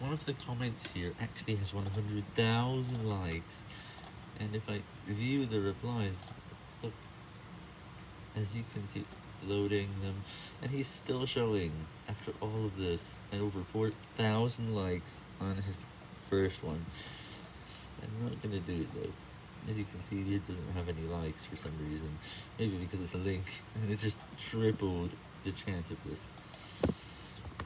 one of the comments here actually has 100,000 likes, and if I view the replies, look, as you can see it's loading them, and he's still showing after all of this, and over 4,000 likes on his first one. I'm not gonna do it though. As you can see, it doesn't have any likes for some reason. Maybe because it's a link, and it just tripled the chance of this.